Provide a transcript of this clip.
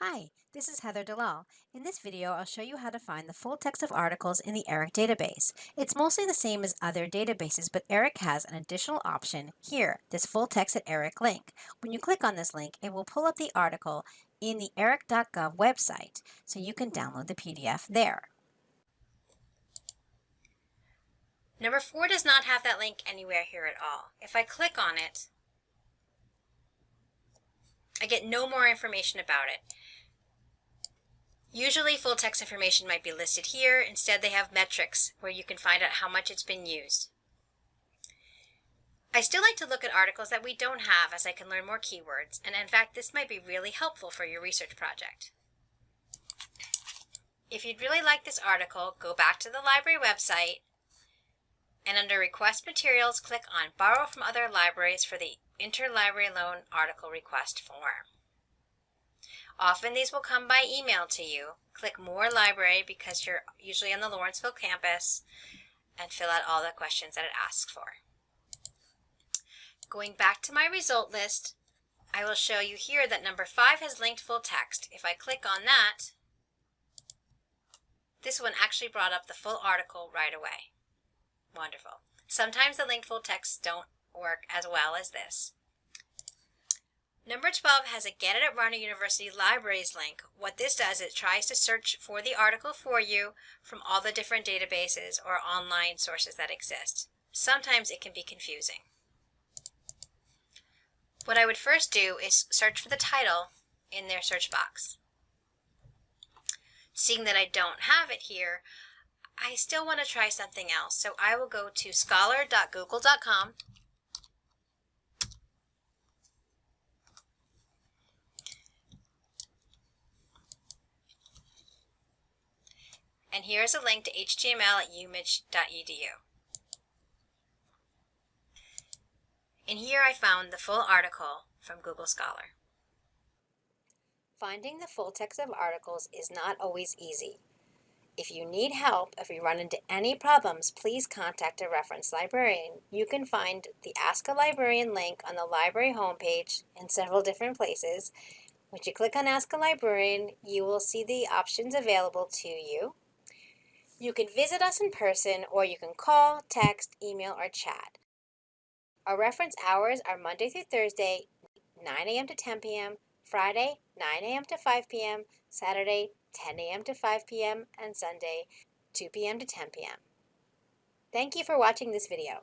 Hi, this is Heather Dalal. In this video, I'll show you how to find the full text of articles in the ERIC database. It's mostly the same as other databases, but ERIC has an additional option here, this full text at ERIC link. When you click on this link, it will pull up the article in the eric.gov website, so you can download the PDF there. Number four does not have that link anywhere here at all. If I click on it, I get no more information about it. Usually full text information might be listed here. Instead, they have metrics where you can find out how much it's been used. I still like to look at articles that we don't have as I can learn more keywords, and in fact, this might be really helpful for your research project. If you'd really like this article, go back to the library website and under Request Materials, click on Borrow from Other Libraries for the Interlibrary Loan Article Request form. Often these will come by email to you. Click Moore Library because you're usually on the Lawrenceville campus and fill out all the questions that it asks for. Going back to my result list, I will show you here that number 5 has linked full text. If I click on that, this one actually brought up the full article right away. Wonderful. Sometimes the linked full texts don't work as well as this. Number 12 has a Get It at Rider University Libraries link. What this does, it tries to search for the article for you from all the different databases or online sources that exist. Sometimes it can be confusing. What I would first do is search for the title in their search box. Seeing that I don't have it here, I still want to try something else. So I will go to scholar.google.com And here is a link to html at umich.edu. And here I found the full article from Google Scholar. Finding the full text of articles is not always easy. If you need help, if you run into any problems, please contact a reference librarian. You can find the Ask a Librarian link on the library homepage in several different places. Once you click on Ask a Librarian, you will see the options available to you. You can visit us in person or you can call, text, email, or chat. Our reference hours are Monday through Thursday, 9 a.m. to 10 p.m., Friday, 9 a.m. to 5 p.m., Saturday, 10 a.m. to 5 p.m., and Sunday, 2 p.m. to 10 p.m. Thank you for watching this video.